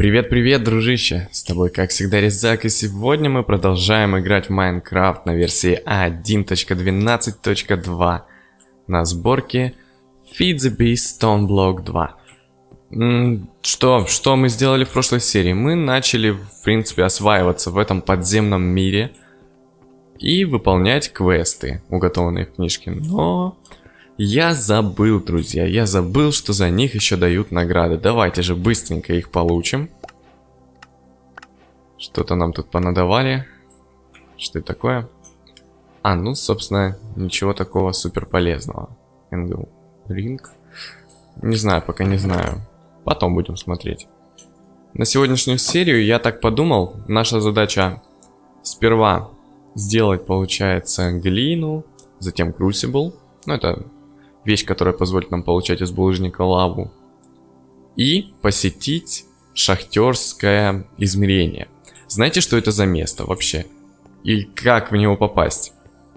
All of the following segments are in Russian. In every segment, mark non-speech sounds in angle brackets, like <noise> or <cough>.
Привет-привет, дружище! С тобой, как всегда, Резак, и сегодня мы продолжаем играть в Майнкрафт на версии 1.12.2 на сборке Feed the Beast Stone Block 2. Что, что мы сделали в прошлой серии? Мы начали, в принципе, осваиваться в этом подземном мире и выполнять квесты, уготованные в книжке, но... Я забыл, друзья, я забыл, что за них еще дают награды. Давайте же быстренько их получим. Что-то нам тут понадавали. Что это такое? А, ну, собственно, ничего такого супер полезного. Энгл. Ринг. Не знаю, пока не знаю. Потом будем смотреть. На сегодняшнюю серию я так подумал, наша задача сперва сделать, получается, глину, затем крусибл. Ну, это вещь, которая позволит нам получать из булыжника лаву. И посетить шахтерское измерение. Знаете, что это за место вообще? И как в него попасть?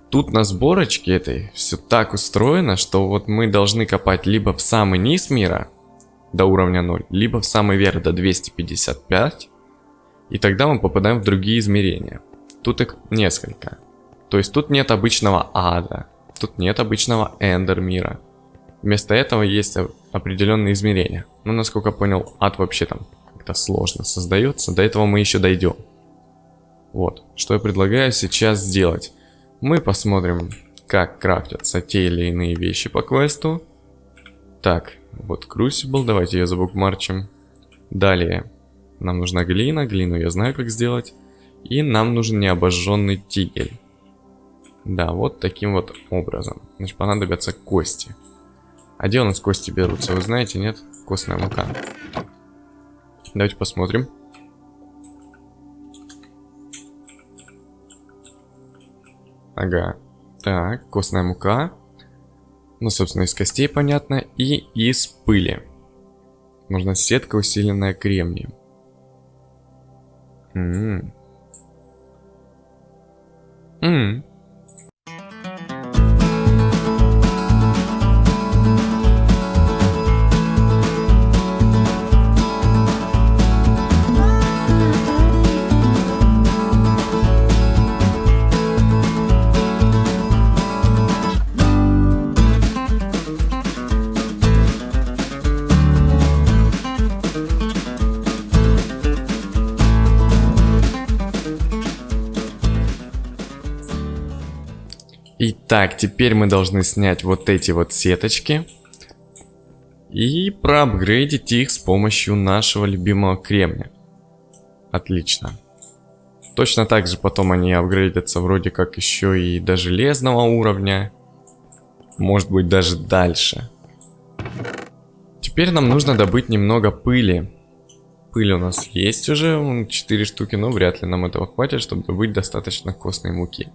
Тут на сборочке этой все так устроено, что вот мы должны копать либо в самый низ мира, до уровня 0, либо в самый верх до 255, и тогда мы попадаем в другие измерения. Тут их несколько. То есть тут нет обычного ада, тут нет обычного эндер мира. Вместо этого есть определенные измерения. Ну, насколько понял, ад вообще там как-то сложно создается. До этого мы еще дойдем. Вот, что я предлагаю сейчас сделать. Мы посмотрим, как крафтятся те или иные вещи по квесту. Так, вот Crucible, давайте ее забукмарчим. Далее, нам нужна глина, глину я знаю как сделать. И нам нужен необожженный тигель. Да, вот таким вот образом. Значит, понадобятся кости. А где у нас кости берутся, вы знаете, нет? Костная мука. Давайте посмотрим. Ага. Так, костная мука. Ну, собственно, из костей, понятно. И из пыли. Нужна сетка, усиленная кремнием. Ммм. Ммм. Итак, теперь мы должны снять вот эти вот сеточки. И проапгрейдить их с помощью нашего любимого кремня. Отлично. Точно так же потом они апгрейдятся вроде как еще и до железного уровня. Может быть даже дальше. Теперь нам нужно добыть немного пыли. Пыль у нас есть уже, 4 штуки, но вряд ли нам этого хватит, чтобы добыть достаточно костной муки.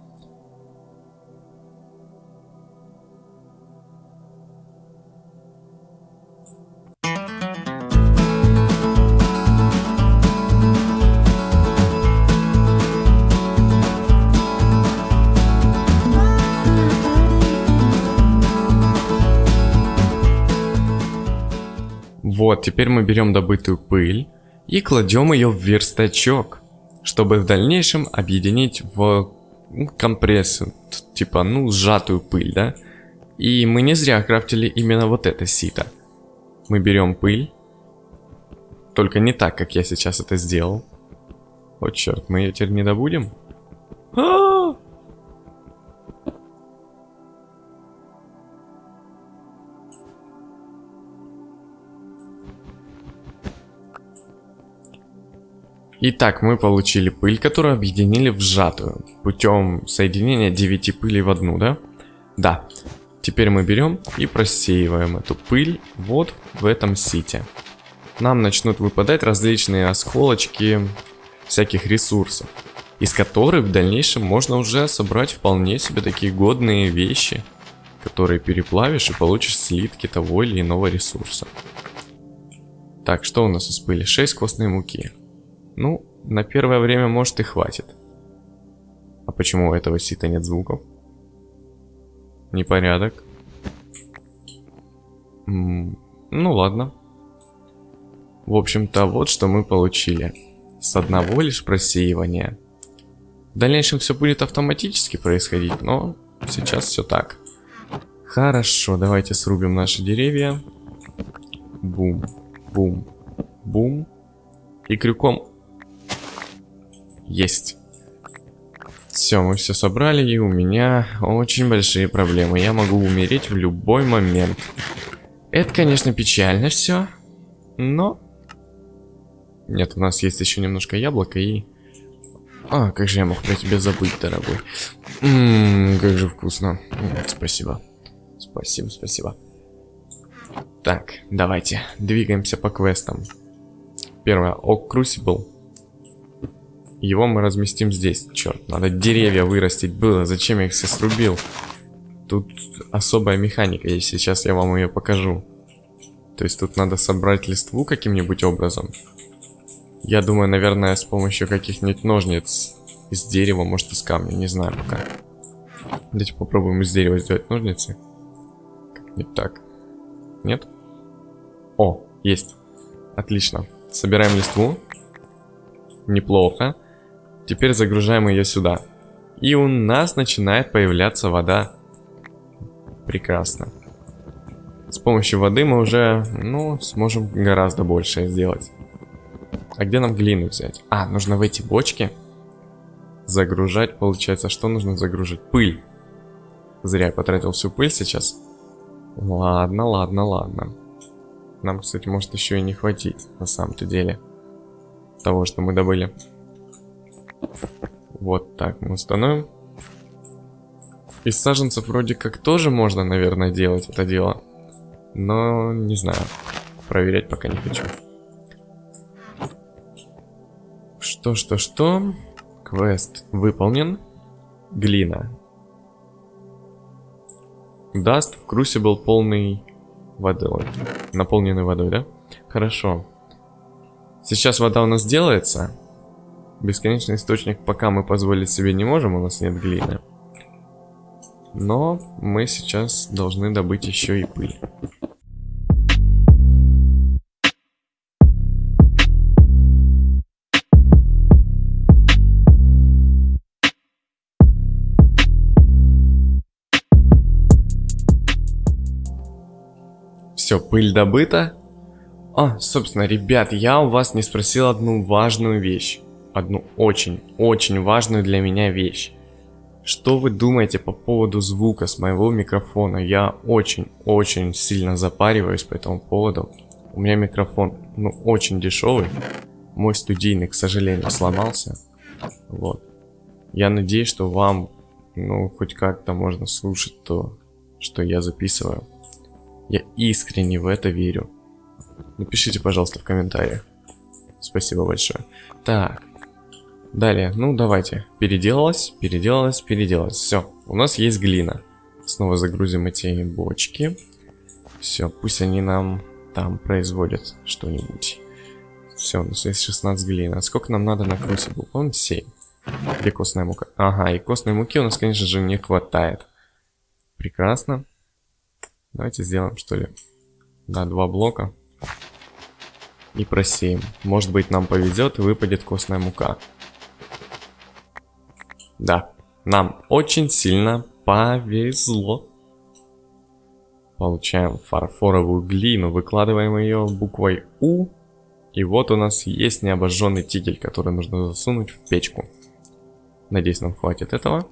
Вот, теперь мы берем добытую пыль и кладем ее в верстачок, чтобы в дальнейшем объединить в ну, компрессию, типа, ну, сжатую пыль, да? И мы не зря крафтили именно вот это сито. Мы берем пыль, только не так, как я сейчас это сделал. Вот черт, мы ее теперь не добудем? А -а -а! Итак, мы получили пыль, которую объединили в сжатую, путем соединения 9 пылей в одну, да? Да. Теперь мы берем и просеиваем эту пыль вот в этом сите. Нам начнут выпадать различные осколочки всяких ресурсов, из которых в дальнейшем можно уже собрать вполне себе такие годные вещи, которые переплавишь и получишь слитки того или иного ресурса. Так, что у нас из пыли? 6 костной муки. Ну, на первое время, может, и хватит. А почему у этого сита нет звуков? Непорядок. Ну, ладно. в общем-то, вот что мы получили. С одного лишь просеивания. В дальнейшем все будет автоматически происходить, но сейчас все так. Хорошо, давайте срубим наши деревья. Бум, бум, бум. И крюком. Есть. Все, мы все собрали, и у меня очень большие проблемы. Я могу умереть в любой момент. Это, конечно, печально все, но... Нет, у нас есть еще немножко яблока и... А, как же я мог про тебя забыть, дорогой. Ммм, как же вкусно. Спасибо. Спасибо, спасибо. Так, давайте, двигаемся по квестам. Первое, Ок Crucible. Его мы разместим здесь. Черт, надо деревья вырастить было. Зачем я их все срубил? Тут особая механика есть. Сейчас я вам ее покажу. То есть тут надо собрать листву каким-нибудь образом. Я думаю, наверное, с помощью каких-нибудь ножниц из дерева, может из камня, не знаю пока. Давайте попробуем из дерева сделать ножницы. Как-нибудь так. Нет? О, есть. Отлично. Собираем листву. Неплохо. Теперь загружаем ее сюда. И у нас начинает появляться вода. Прекрасно. С помощью воды мы уже, ну, сможем гораздо больше сделать. А где нам глину взять? А, нужно в эти бочки загружать, получается. Что нужно загружать? Пыль. Зря я потратил всю пыль сейчас. Ладно, ладно, ладно. Нам, кстати, может еще и не хватить, на самом-то деле. Того, что мы добыли. Вот так мы установим. Из саженцев вроде как тоже можно, наверное, делать это дело. Но не знаю. Проверять пока не хочу. Что, что, что? Квест выполнен. Глина. Даст в Crucible полный водой. Наполненный водой, да? Хорошо. Сейчас вода у нас делается. Бесконечный источник пока мы позволить себе не можем, у нас нет глины. Но мы сейчас должны добыть еще и пыль. Все, пыль добыта. А, собственно, ребят, я у вас не спросил одну важную вещь одну очень-очень важную для меня вещь. Что вы думаете по поводу звука с моего микрофона? Я очень-очень сильно запариваюсь по этому поводу. У меня микрофон, ну, очень дешевый. Мой студийный, к сожалению, сломался. Вот. Я надеюсь, что вам, ну, хоть как-то можно слушать то, что я записываю. Я искренне в это верю. Напишите, пожалуйста, в комментариях. Спасибо большое. Так, Далее, ну давайте. Переделалось, переделалось, переделалось. Все, у нас есть глина. Снова загрузим эти бочки. Все, пусть они нам там производят что-нибудь. Все, у нас есть 16 глина. Сколько нам надо на крусибл? Он 7. Где костная мука? Ага, и костной муки у нас, конечно же, не хватает. Прекрасно. Давайте сделаем, что ли, да, два блока. И просеем. Может быть, нам повезет и выпадет костная мука. Да, нам очень сильно повезло. Получаем фарфоровую глину, выкладываем ее буквой У. И вот у нас есть необожженный тигель, который нужно засунуть в печку. Надеюсь, нам хватит этого.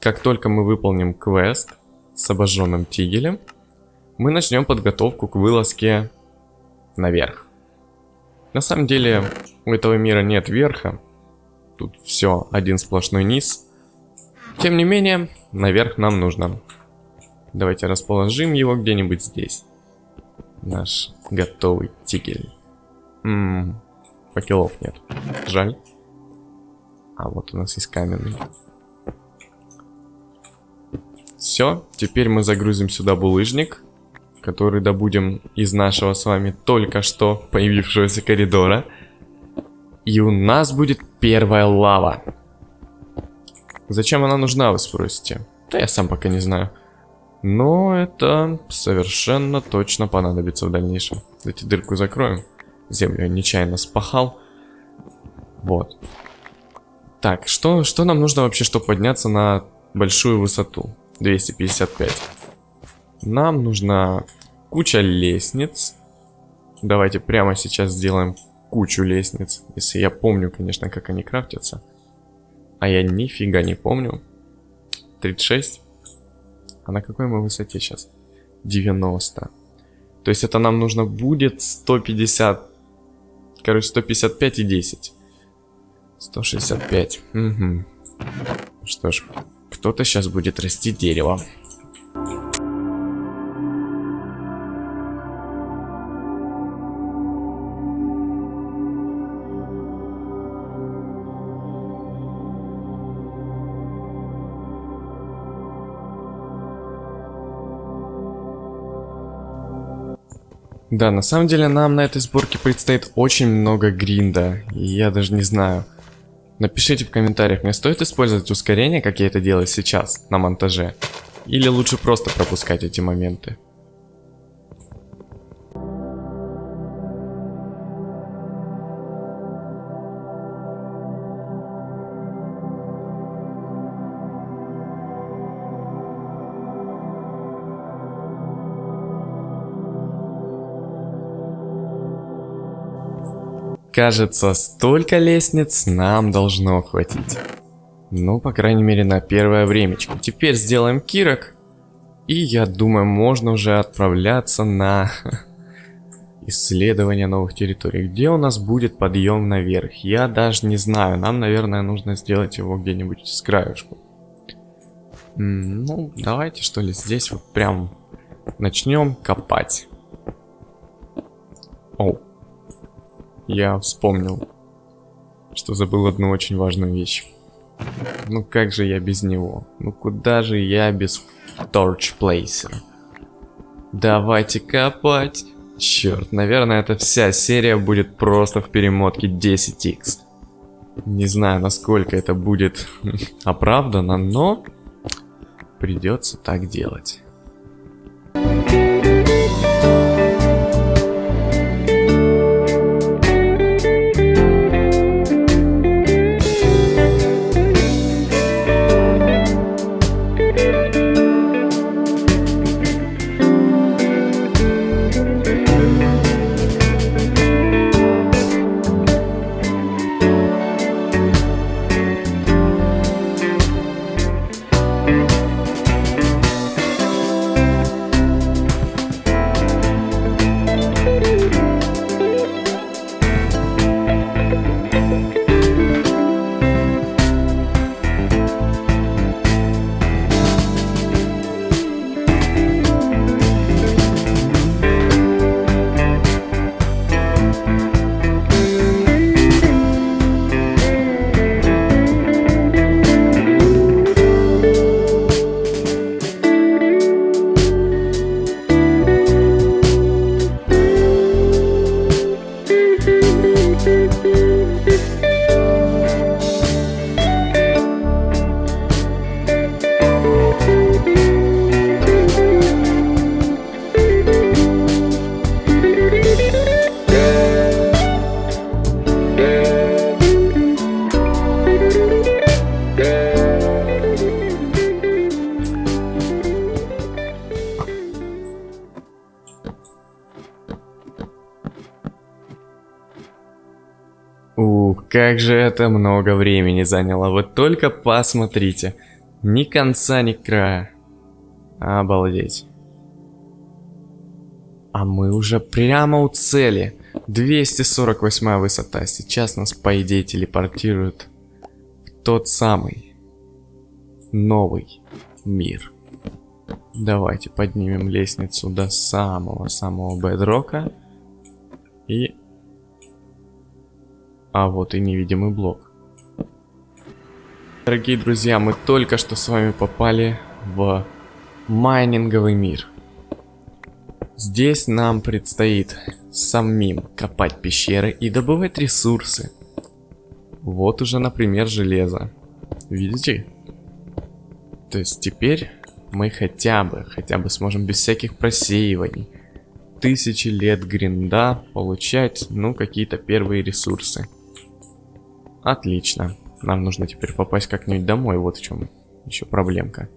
Как только мы выполним квест с обожженным тигелем, мы начнем подготовку к вылазке наверх. На самом деле, у этого мира нет верха, Тут все, один сплошной низ. Тем не менее, наверх нам нужно. Давайте расположим его где-нибудь здесь. Наш готовый тигель. Ммм, факелов нет. Жаль. А вот у нас есть каменный. Все, теперь мы загрузим сюда булыжник, который добудем из нашего с вами только что появившегося коридора. И у нас будет первая лава. Зачем она нужна, вы спросите? Да я сам пока не знаю. Но это совершенно точно понадобится в дальнейшем. Давайте дырку закроем. Землю я нечаянно спахал. Вот. Так, что, что нам нужно вообще, чтобы подняться на большую высоту? 255. Нам нужна куча лестниц. Давайте прямо сейчас сделаем кучу лестниц. Если я помню, конечно, как они крафтятся. А я нифига не помню. 36. А на какой мы высоте сейчас? 90. То есть это нам нужно будет 150. Короче, 155 и 10. 165. Угу. Что ж, кто-то сейчас будет расти дерево. Да, на самом деле нам на этой сборке предстоит очень много гринда. И я даже не знаю. Напишите в комментариях, мне стоит использовать ускорение, как я это делаю сейчас, на монтаже? Или лучше просто пропускать эти моменты? Кажется, столько лестниц нам должно хватить. Ну, по крайней мере, на первое времечко. Теперь сделаем кирок. И я думаю, можно уже отправляться на <laughs> исследование новых территорий. Где у нас будет подъем наверх? Я даже не знаю. Нам, наверное, нужно сделать его где-нибудь с краешку. Ну, давайте, что ли, здесь вот прям начнем копать. Оу. Я вспомнил, что забыл одну очень важную вещь. Ну как же я без него? Ну куда же я без Placer? Давайте копать. Черт, наверное, эта вся серия будет просто в перемотке 10x. Не знаю, насколько это будет <laughs> оправдано, но придется так делать. Как же это много времени заняло, вы только посмотрите. Ни конца, ни края. Обалдеть. А мы уже прямо у цели. 248 высота. Сейчас нас, по идее, телепортируют в тот самый новый мир. Давайте поднимем лестницу до самого-самого бедрока. И а вот и невидимый блок. Дорогие друзья, мы только что с вами попали в майнинговый мир. Здесь нам предстоит самим копать пещеры и добывать ресурсы. Вот уже, например, железо. Видите? То есть теперь мы хотя бы, хотя бы сможем без всяких просеиваний, тысячи лет гринда получать, ну, какие-то первые ресурсы. Отлично. Нам нужно теперь попасть как-нибудь домой, вот в чем еще проблемка.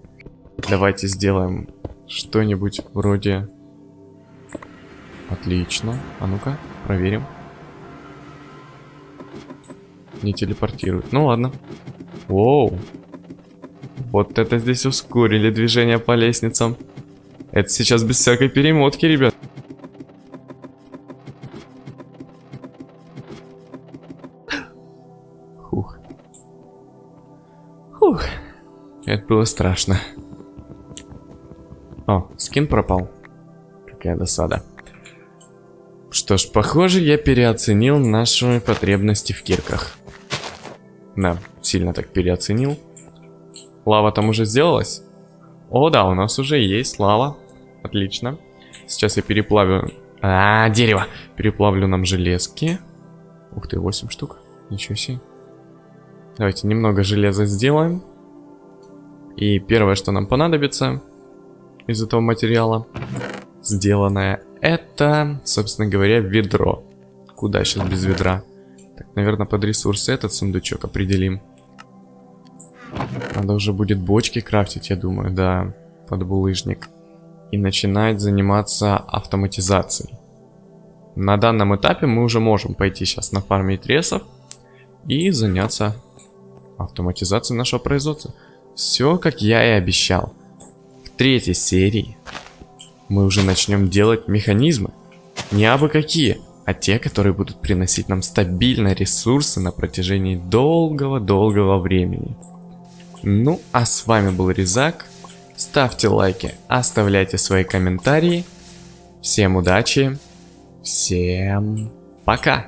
Давайте сделаем что-нибудь вроде... Отлично. А ну-ка, проверим. Не телепортирует. Ну ладно. Воу. Вот это здесь ускорили движение по лестницам. Это сейчас без всякой перемотки, ребят. Было страшно. О, скин пропал. Какая досада. Что ж, похоже, я переоценил наши потребности в кирках. Да, сильно так переоценил. Лава там уже сделалась? О, да, у нас уже есть лава. Отлично. Сейчас я переплавлю... А, дерево! Переплавлю нам железки. Ух ты, 8 штук. Ничего себе. Давайте немного железа сделаем. И первое, что нам понадобится из этого материала, сделанное, это, собственно говоря, ведро. Куда сейчас без ведра? Так, наверное, под ресурсы этот сундучок определим. Надо уже будет бочки крафтить, я думаю, да, под булыжник. И начинать заниматься автоматизацией. На данном этапе мы уже можем пойти сейчас на фармить ресов и заняться автоматизацией нашего производства. Все, как я и обещал. В третьей серии мы уже начнем делать механизмы. Не абы какие, а те, которые будут приносить нам стабильно ресурсы на протяжении долгого-долгого времени. Ну, а с вами был Резак. Ставьте лайки, оставляйте свои комментарии. Всем удачи, всем пока!